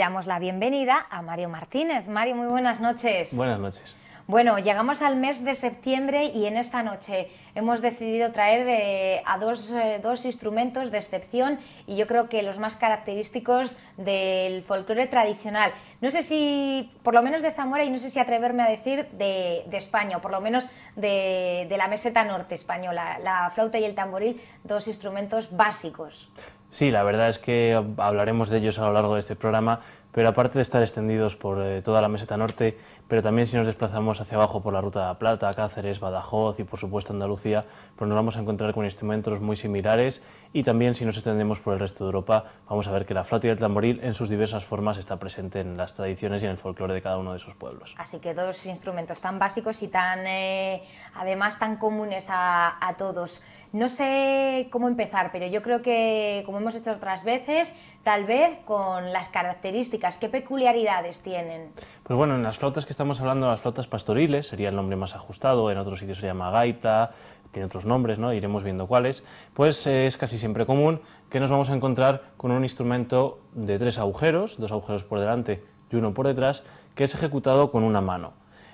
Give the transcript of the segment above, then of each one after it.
damos la bienvenida a Mario Martínez. Mario, muy buenas noches. Buenas noches. Bueno, llegamos al mes de septiembre y en esta noche hemos decidido traer eh, a dos, eh, dos, instrumentos de excepción y yo creo que los más característicos del folclore tradicional. No sé si, por lo menos de Zamora y no sé si atreverme a decir de, de España o por lo menos de, de la meseta norte española, la flauta y el tamboril, dos instrumentos básicos. Sí, la verdad es que hablaremos de ellos a lo largo de este programa, pero aparte de estar extendidos por eh, toda la meseta norte, pero también si nos desplazamos hacia abajo por la Ruta de la Plata, Cáceres, Badajoz y por supuesto Andalucía, pues nos vamos a encontrar con instrumentos muy similares y también si nos extendemos por el resto de Europa, vamos a ver que la flauta y el tamboril en sus diversas formas está presente en las tradiciones y en el folclore de cada uno de esos pueblos. Así que dos instrumentos tan básicos y tan, eh, además tan comunes a, a todos. No sé cómo empezar, pero yo creo que, como hemos hecho otras veces, tal vez con las características, ¿qué peculiaridades tienen? Pues bueno, en las flautas que estamos hablando, las flautas pastoriles, sería el nombre más ajustado, en otros sitios se llama gaita, tiene otros nombres, ¿no? iremos viendo cuáles, pues eh, es casi siempre común que nos vamos a encontrar con un instrumento de tres agujeros, dos agujeros por delante y uno por detrás, que es ejecutado con una mano.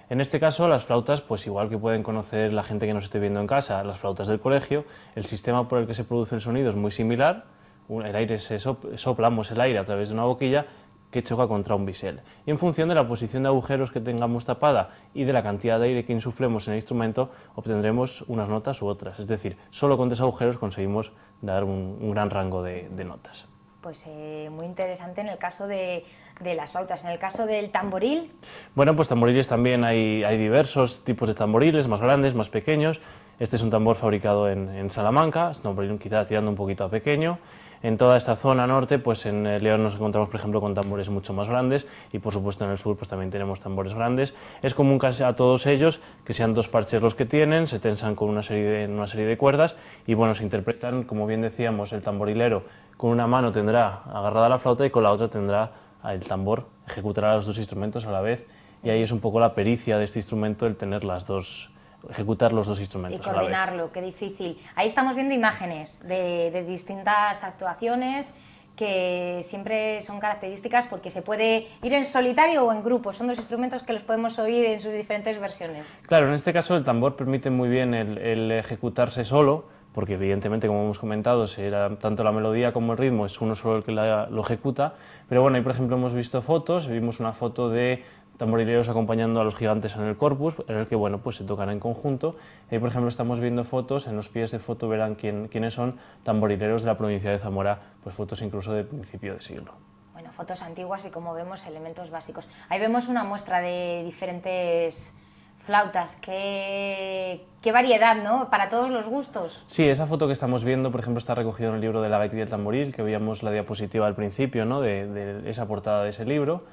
En este caso, las flautas, pues igual que pueden conocer la gente que nos esté viendo en casa, las flautas del colegio, el sistema por el que se produce el sonido es muy similar, el aire se soplamos el aire a través de una boquilla que choca contra un bisel. Y en función de la posición de agujeros que tengamos tapada y de la cantidad de aire que insuflemos en el instrumento, obtendremos unas notas u otras. Es decir, solo con tres agujeros conseguimos dar un, un gran rango de, de notas pues eh, muy interesante en el caso de, de, las flautas. En el caso del tamboril... Bueno, pues tamboriles también hay, hay, diversos tipos de tamboriles, más grandes, más pequeños. Este es un tambor fabricado en, en Salamanca, es un tamboril quizá tirando un poquito a pequeño. En toda esta zona norte, pues en León nos encontramos, por ejemplo, con tambores mucho más grandes y, por supuesto, en el sur pues también tenemos tambores grandes. Es común casi a todos ellos que sean dos parches los que tienen, se tensan con una serie de, una serie de cuerdas y, bueno, se interpretan, como bien decíamos, el tamborilero con una mano tendrá agarrada la flauta y con la otra tendrá el tambor, ejecutará los dos instrumentos a la vez y ahí es un poco la pericia de este instrumento el tener las dos, ejecutar los dos instrumentos. Y coordinarlo, qué difícil. Ahí estamos viendo imágenes de, de distintas actuaciones que siempre son características porque se puede ir en solitario o en grupo, son dos instrumentos que los podemos oír en sus diferentes versiones. Claro, en este caso el tambor permite muy bien el, el ejecutarse solo, porque evidentemente, como hemos comentado, será tanto la melodía como el ritmo es uno solo el que la, lo ejecuta, pero bueno, ahí por ejemplo hemos visto fotos, vimos una foto de tamborileros acompañando a los gigantes en el corpus, en el que bueno, pues se tocan en conjunto. Ahí por ejemplo estamos viendo fotos, en los pies de foto verán quién, quiénes son tamborileros de la provincia de Zamora, pues fotos incluso de principio de siglo bueno, fotos antiguas y como vemos elementos básicos. Ahí vemos una muestra de diferentes flautas, qué, qué, variedad, ¿no? Para todos los gustos. Sí, esa foto que estamos viendo, por ejemplo, está recogida en el libro de la gaita y el tamboril, que veíamos la diapositiva al principio, ¿no? De, de, esa portada de ese libro.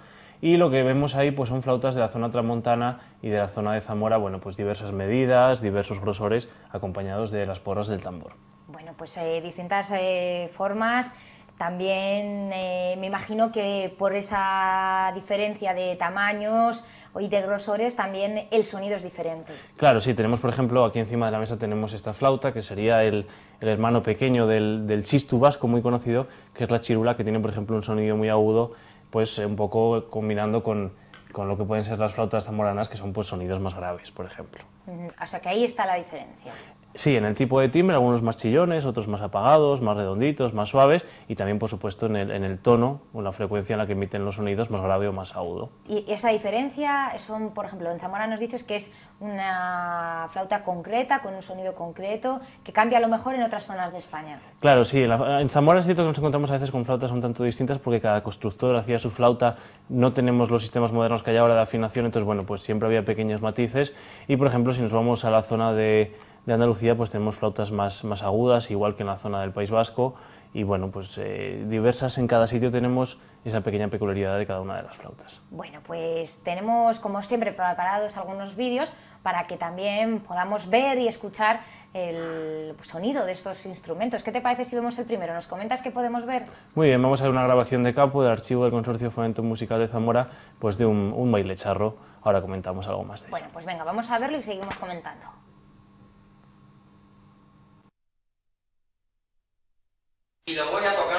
Y lo que vemos ahí pues son flautas de la zona tramontana y de la zona de Zamora, bueno, pues diversas medidas, diversos grosores, acompañados de las porras del tambor. Bueno, pues eh, distintas eh, formas, también eh, me imagino que por esa diferencia de tamaños, y de grosores también el sonido es diferente. Claro, sí, tenemos por ejemplo aquí encima de la mesa tenemos esta flauta que sería el, el hermano pequeño del, del chistu vasco muy conocido, que es la chirula que tiene por ejemplo un sonido muy agudo, pues un poco combinando con, con lo que pueden ser las flautas zamoranas que son pues sonidos más graves, por ejemplo. O sea que ahí está la diferencia. Sí, en el tipo de timbre, algunos más chillones, otros más apagados, más redonditos, más suaves y también, por supuesto, en el, en el tono o la frecuencia en la que emiten los sonidos, más grave o más agudo. ¿Y esa diferencia son, por ejemplo, en Zamora nos dices que es una flauta concreta, con un sonido concreto, que cambia a lo mejor en otras zonas de España? Claro, sí. En, la, en Zamora es cierto que nos encontramos a veces con flautas un tanto distintas porque cada constructor hacía su flauta, no tenemos los sistemas modernos que hay ahora de afinación, entonces, bueno, pues siempre había pequeños matices y, por ejemplo, si nos vamos a la zona de de Andalucía pues tenemos flautas más, más agudas, igual que en la zona del País Vasco, y bueno, pues eh, diversas en cada sitio tenemos esa pequeña peculiaridad de cada una de las flautas. Bueno, pues tenemos como siempre preparados algunos vídeos para que también podamos ver y escuchar el sonido de estos instrumentos. ¿Qué te parece si vemos el primero? ¿Nos comentas qué podemos ver? Muy bien, vamos a ver una grabación de campo del archivo del Consorcio Fomento Musical de Zamora, pues de un, un baile charro. Ahora comentamos algo más de Bueno, pues venga, vamos a verlo y seguimos comentando. Y lo voy a tocar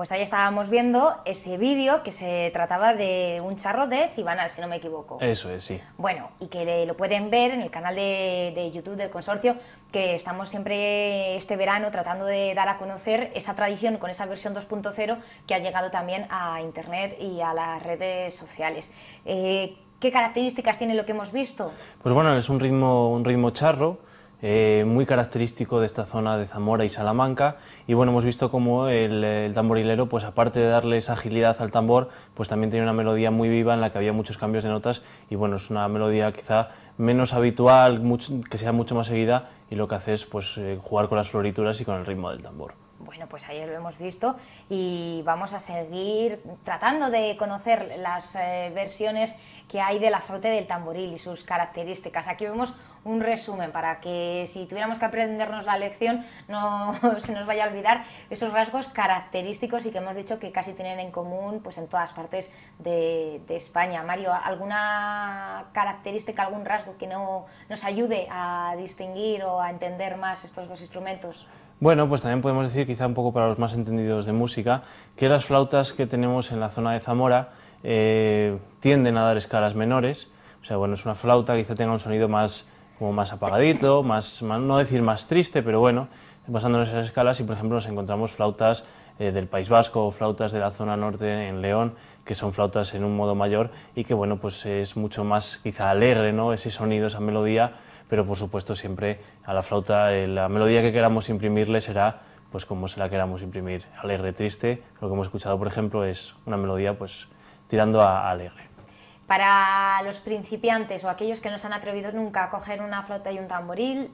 pues ahí estábamos viendo ese vídeo que se trataba de un charro de Cibanal, si no me equivoco. Eso es, sí. Bueno, y que lo pueden ver en el canal de, de YouTube del consorcio, que estamos siempre este verano tratando de dar a conocer esa tradición con esa versión 2.0 que ha llegado también a Internet y a las redes sociales. Eh, ¿Qué características tiene lo que hemos visto? Pues bueno, es un ritmo, un ritmo charro, eh, muy característico de esta zona de Zamora y Salamanca y bueno, hemos visto como el, tamborilero, pues aparte de darle esa agilidad al tambor, pues también tiene una melodía muy viva en la que había muchos cambios de notas y bueno, es una melodía quizá menos habitual, que sea mucho más seguida y lo que hace es pues, eh, jugar con las florituras y con el ritmo del tambor. Bueno, pues ayer lo hemos visto y vamos a seguir tratando de conocer las eh, versiones que hay de la flauta del tamboril y sus características. Aquí vemos un resumen para que si tuviéramos que aprendernos la lección no se nos vaya a olvidar esos rasgos característicos y que hemos dicho que casi tienen en común pues en todas partes de, España. Mario, ¿alguna característica, algún rasgo que no, nos ayude a distinguir o a entender más estos dos instrumentos? Bueno, pues también podemos decir, quizá un poco para los más entendidos de música, que las flautas que tenemos en la zona de Zamora eh, tienden a dar escalas menores, o sea, bueno, es una flauta quizá tenga un sonido más, como más apagadito, más, no decir más triste, pero bueno, basándonos en esas escalas y por ejemplo nos encontramos flautas eh, del País Vasco flautas de la zona norte en León, que son flautas en un modo mayor y que bueno, pues es mucho más quizá alegre, ¿no? Ese sonido, esa melodía, pero por supuesto siempre a la flauta eh, la melodía que queramos imprimirle será pues como se la queramos imprimir, alegre, triste. Lo que hemos escuchado, por ejemplo, es una melodía pues tirando a, alegre. Para los principiantes o aquellos que no se han atrevido nunca a coger una flauta y un tamboril,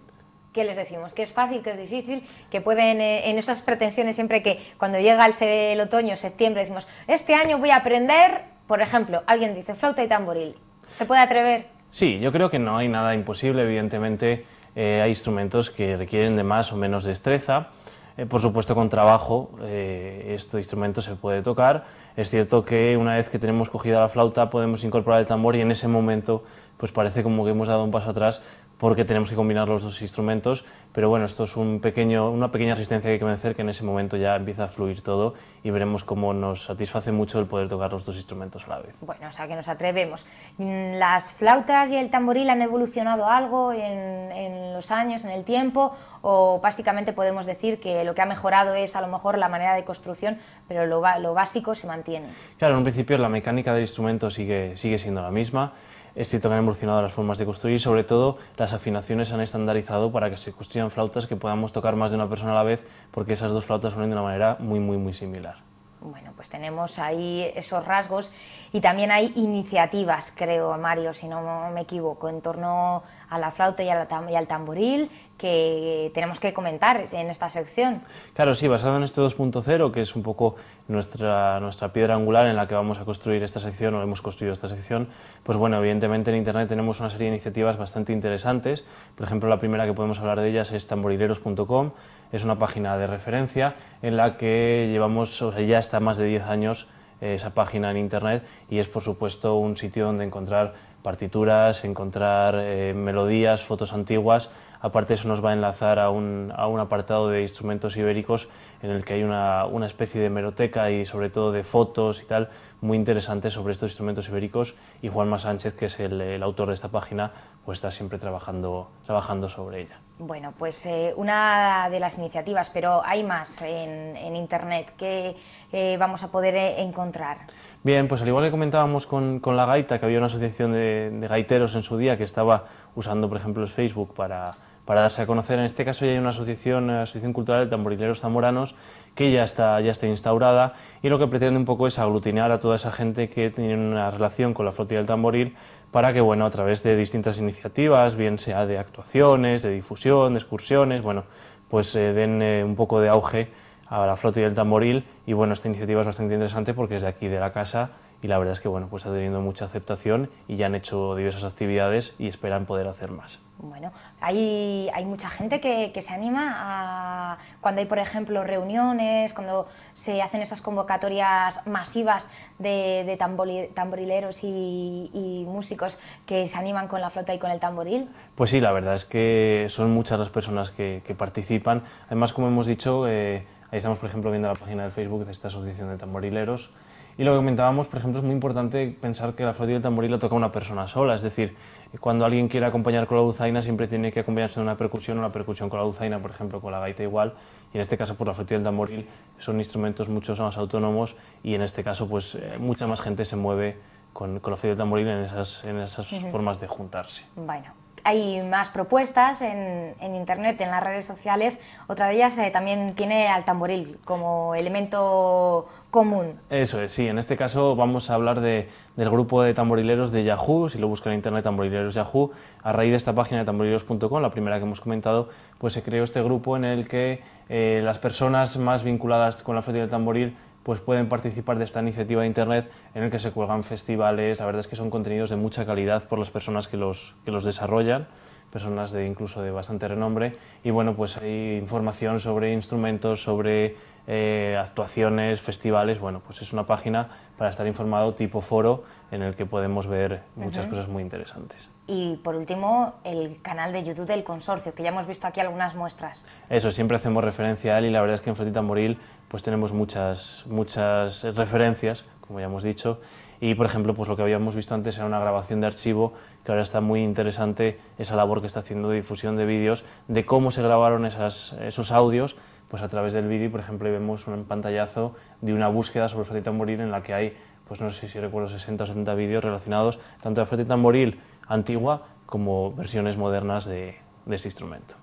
¿qué les decimos? ¿Que es fácil, que es difícil? Que pueden, eh, en esas pretensiones, siempre que cuando llega el, el otoño, septiembre, decimos, este año voy a aprender, por ejemplo, alguien dice flauta y tamboril, ¿se puede atrever? Sí, yo creo que no hay nada imposible, evidentemente eh, hay instrumentos que requieren de más o menos destreza, eh, por supuesto con trabajo este instrumento se puede tocar, es cierto que una vez que tenemos cogida la flauta podemos incorporar el tambor y en ese momento pues parece como que hemos dado un paso atrás porque tenemos que combinar los dos instrumentos, pero bueno, esto es un pequeño, una pequeña resistencia que hay que vencer que en ese momento ya empieza a fluir todo y veremos cómo nos satisface mucho el poder tocar los dos instrumentos a la vez. Bueno, o sea que nos atrevemos. ¿Las flautas y el tamboril han evolucionado algo en, en los años, en el tiempo? ¿O básicamente podemos decir que lo que ha mejorado es a lo mejor la manera de construcción, pero lo, lo básico se mantiene? Claro, en un principio la mecánica del instrumento sigue, sigue siendo la misma, es cierto que han evolucionado las formas de construir y sobre todo las afinaciones han estandarizado para que se construyan flautas que podamos tocar más de una persona a la vez porque esas dos flautas suenan de una manera muy muy muy similar. Bueno, pues tenemos ahí esos rasgos y también hay iniciativas, creo, Mario, si no me equivoco, en torno a la flauta y, al tamboril que tenemos que comentar en esta sección. Claro, sí, basado en este 2.0, que es un poco nuestra, nuestra piedra angular en la que vamos a construir esta sección, o hemos construido esta sección, pues bueno, evidentemente en Internet tenemos una serie de iniciativas bastante interesantes. Por ejemplo, la primera que podemos hablar de ellas es tamborileros.com, es una página de referencia en la que llevamos, ya está más de 10 años eh, esa página en Internet y es por supuesto un sitio donde encontrar partituras, encontrar eh, melodías, fotos antiguas. Aparte eso nos va a enlazar a un, a un, apartado de instrumentos ibéricos en el que hay una, una, especie de meroteca y sobre todo de fotos y tal muy interesantes sobre estos instrumentos ibéricos y Juanma Sánchez, que es el, el autor de esta página, pues está siempre trabajando, trabajando sobre ella. Bueno, pues eh, una de las iniciativas, pero hay más en, en Internet que eh, vamos a poder eh, encontrar. Bien, pues al igual que comentábamos con, con la gaita, que había una asociación de, de, gaiteros en su día que estaba usando, por ejemplo, el Facebook para, para darse a conocer, en este caso ya hay una asociación, una asociación cultural de tamborileros zamoranos que ya está, ya está instaurada y lo que pretende un poco es aglutinar a toda esa gente que tiene una relación con la flotilla del tamboril para que, bueno, a través de distintas iniciativas, bien sea de actuaciones, de difusión, de excursiones, bueno, pues eh, den eh, un poco de auge a la flota y el tamboril y bueno, esta iniciativa es bastante interesante porque es de aquí de la casa y la verdad es que bueno, pues está teniendo mucha aceptación y ya han hecho diversas actividades y esperan poder hacer más. Bueno, hay, hay mucha gente que, se anima cuando hay, por ejemplo, reuniones, cuando se hacen esas convocatorias masivas de, de tamborileros y, músicos que se animan con la flota y con el tamboril. Pues sí, la verdad es que son muchas las personas que, que participan. Además, como hemos dicho, eh, Ahí estamos, por ejemplo, viendo la página de Facebook de esta asociación de tamborileros. Y lo que comentábamos, por ejemplo, es muy importante pensar que la flauta y el tamboril lo toca una persona sola, es decir, cuando alguien quiere acompañar con la dulzaina siempre tiene que acompañarse de una percusión, una percusión con la dulzaina, por ejemplo, con la gaita igual, y en este caso, por la flauta y el tamboril son instrumentos mucho más autónomos y en este caso, pues eh, mucha más gente se mueve con, con la flauta y el tamboril en esas, en esas formas de juntarse. Bueno, hay más propuestas en, internet, en las redes sociales. Otra de ellas eh, también tiene al tamboril como elemento común. Eso es, sí. En este caso vamos a hablar de, del grupo de tamborileros de Yahoo. Si lo buscan en internet, tamborileros Yahoo. A raíz de esta página de tamborileros.com, la primera que hemos comentado, pues se creó este grupo en el que eh, las personas más vinculadas con la flauta del tamboril pues pueden participar de esta iniciativa de Internet en el que se cuelgan festivales. La verdad es que son contenidos de mucha calidad por las personas que los, que los desarrollan, personas de incluso de bastante renombre. Y bueno, pues hay información sobre instrumentos, sobre eh, actuaciones, festivales. Bueno, pues es una página para estar informado tipo foro en el que podemos ver muchas cosas muy interesantes. Y por último, el canal de YouTube del consorcio, que ya hemos visto aquí algunas muestras. Eso, siempre hacemos referencia a él y la verdad es que en Flotita Moril pues tenemos muchas, muchas referencias, como ya hemos dicho, y por ejemplo, pues lo que habíamos visto antes era una grabación de archivo, que ahora está muy interesante esa labor que está haciendo de difusión de vídeos, de cómo se grabaron esas, esos audios, pues a través del vídeo, por ejemplo, vemos un pantallazo de una búsqueda sobre Flotita Moril en la que hay, pues no sé si recuerdo, 60 o 70 vídeos relacionados tanto a Flotita Moril antigua como versiones modernas de, de este instrumento.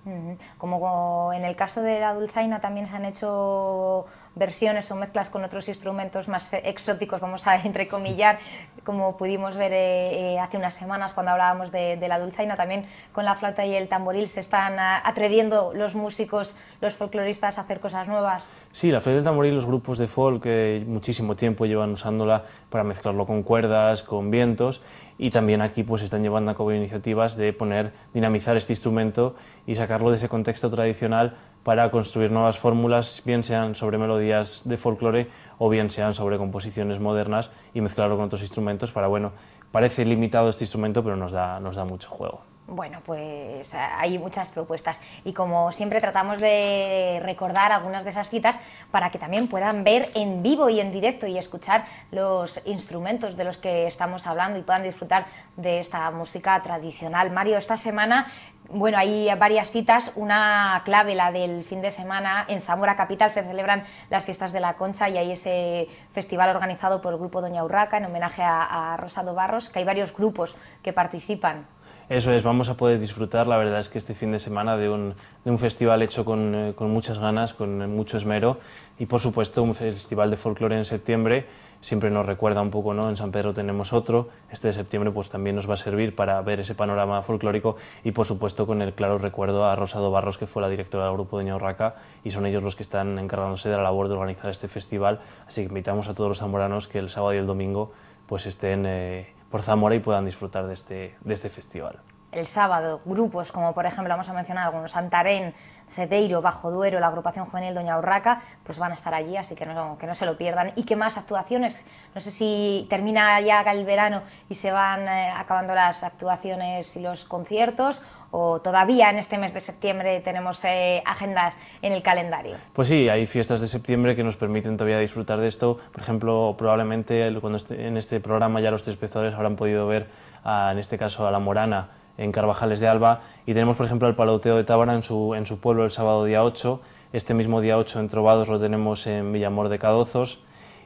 Como en el caso de la dulzaina también se han hecho versiones o mezclas con otros instrumentos más exóticos, vamos a entrecomillar, como pudimos ver eh, eh, hace unas semanas cuando hablábamos de, la dulzaina, también con la flauta y el tamboril se están atreviendo los músicos, los folcloristas a hacer cosas nuevas. Sí, la flauta y el tamboril, los grupos de folk muchísimo tiempo llevan usándola para mezclarlo con cuerdas, con vientos y también aquí pues están llevando a cabo iniciativas de poner, dinamizar este instrumento y sacarlo de ese contexto tradicional para construir nuevas fórmulas, bien sean sobre melodías de folclore o bien sean sobre composiciones modernas y mezclarlo con otros instrumentos para, bueno, parece limitado este instrumento pero nos da, nos da mucho juego. Bueno, pues hay muchas propuestas y como siempre tratamos de recordar algunas de esas citas para que también puedan ver en vivo y en directo y escuchar los instrumentos de los que estamos hablando y puedan disfrutar de esta música tradicional. Mario, esta semana, bueno, hay varias citas, una clave, la del fin de semana, en Zamora Capital se celebran las fiestas de la Concha y hay ese festival organizado por el grupo Doña Urraca en homenaje a, Rosado Barros, que hay varios grupos que participan. Eso es, vamos a poder disfrutar, la verdad es que este fin de semana de un, de un festival hecho con, eh, con, muchas ganas, con mucho esmero y por supuesto un festival de folclore en septiembre, siempre nos recuerda un poco, ¿no? en San Pedro tenemos otro, este de septiembre pues también nos va a servir para ver ese panorama folclórico y por supuesto con el claro recuerdo a Rosado Barros que fue la directora del grupo de Ñaurraca y son ellos los que están encargándose de la labor de organizar este festival, así que invitamos a todos los zamoranos que el sábado y el domingo pues estén... Eh, por Zamora y puedan disfrutar de este, de este festival. El sábado, grupos como por ejemplo, vamos a mencionar algunos, Santarén, Seteiro, Bajo Duero, la agrupación juvenil Doña Urraca, pues van a estar allí, así que no, que no se lo pierdan. ¿Y qué más actuaciones? No sé si termina ya el verano y se van eh, acabando las actuaciones y los conciertos o todavía en este mes de septiembre tenemos eh, agendas en el calendario? Pues sí, hay fiestas de septiembre que nos permiten todavía disfrutar de esto. Por ejemplo, probablemente cuando en este programa ya los espectadores habrán podido ver, en este caso, a La Morana en Carvajales de Alba y tenemos, por ejemplo, el Paloteo de Tábara en su, en su pueblo el sábado día 8. Este mismo día 8 en Trovados lo tenemos en Villamor de Cadozos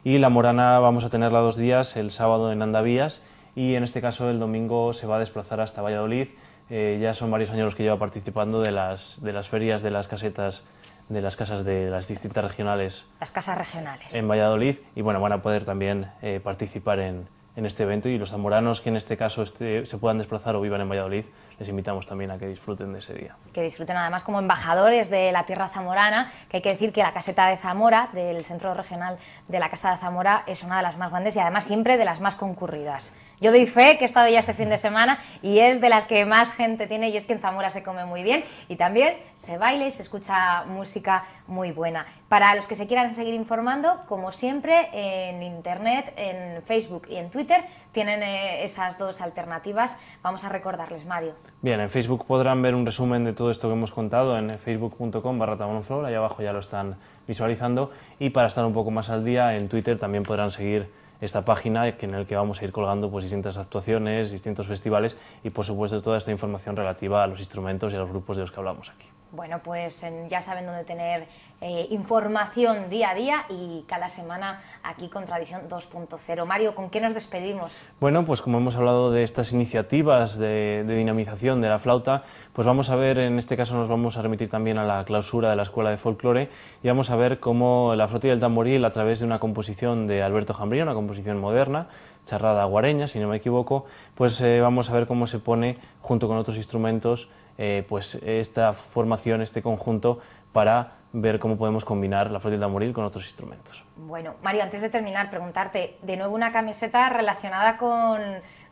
y La Morana vamos a tenerla dos días, el sábado en Andavías y en este caso el domingo se va a desplazar hasta Valladolid eh, ya son varios años los que lleva participando de las, de las ferias, de las casetas, de las casas de las distintas regionales. Las casas regionales. En Valladolid y bueno, van a poder también eh, participar en, en, este evento y los zamoranos que en este caso este, se puedan desplazar o vivan en Valladolid, les invitamos también a que disfruten de ese día. Que disfruten además como embajadores de la tierra zamorana, que hay que decir que la caseta de Zamora, del centro regional de la Casa de Zamora, es una de las más grandes y además siempre de las más concurridas. Yo doy fe que he estado ya este fin de semana y es de las que más gente tiene y es que en Zamora se come muy bien y también se baila y se escucha música muy buena. Para los que se quieran seguir informando, como siempre, en Internet, en Facebook y en Twitter tienen eh, esas dos alternativas. Vamos a recordarles, Mario. Bien, en Facebook podrán ver un resumen de todo esto que hemos contado en facebook.com barra ahí abajo ya lo están visualizando y para estar un poco más al día en Twitter también podrán seguir esta página en el que vamos a ir colgando pues, distintas actuaciones, distintos festivales y por supuesto toda esta información relativa a los instrumentos y a los grupos de los que hablamos aquí. Bueno, pues ya saben dónde tener eh, información día a día y cada semana aquí con Tradición 2.0. Mario, ¿con qué nos despedimos? Bueno, pues como hemos hablado de estas iniciativas de, dinamización de la flauta, pues vamos a ver, en este caso nos vamos a remitir también a la clausura de la Escuela de Folclore y vamos a ver cómo la flauta y el tamboril, a través de una composición de Alberto Jambrío, una composición moderna, charrada guareña, si no me equivoco, pues eh, vamos a ver cómo se pone junto con otros instrumentos eh, pues esta formación, este conjunto, para ver cómo podemos combinar la flauta tamboril con otros instrumentos. Bueno, Mario, antes de terminar, preguntarte, de nuevo una camiseta relacionada con,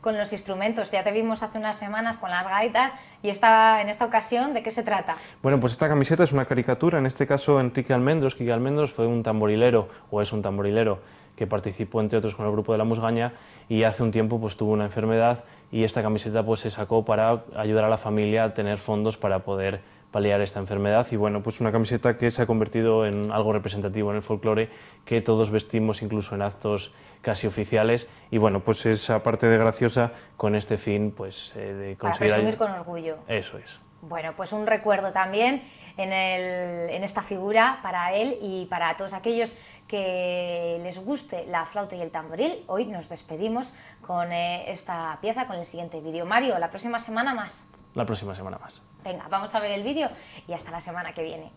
con los instrumentos. Ya te vimos hace unas semanas con las gaitas y esta, en esta ocasión, ¿de qué se trata? Bueno, pues esta camiseta es una caricatura, en este caso Enrique Almendros. Quique Almendros fue un tamborilero, o es un tamborilero, que participó entre otros con el grupo de la Musgaña y hace un tiempo pues tuvo una enfermedad y esta camiseta pues se sacó para ayudar a la familia a tener fondos para poder paliar esta enfermedad y bueno, pues una camiseta que se ha convertido en algo representativo en el folclore que todos vestimos incluso en actos casi oficiales y bueno, pues esa parte de graciosa con este fin pues eh, de conseguir... Para presumir con orgullo. Eso es. Bueno, pues un recuerdo también en, el, en esta figura para él y para todos aquellos que les guste la flauta y el tamboril. Hoy nos despedimos con eh, esta pieza, con el siguiente vídeo. Mario, la próxima semana más. La próxima semana más. Venga, vamos a ver el vídeo y hasta la semana que viene.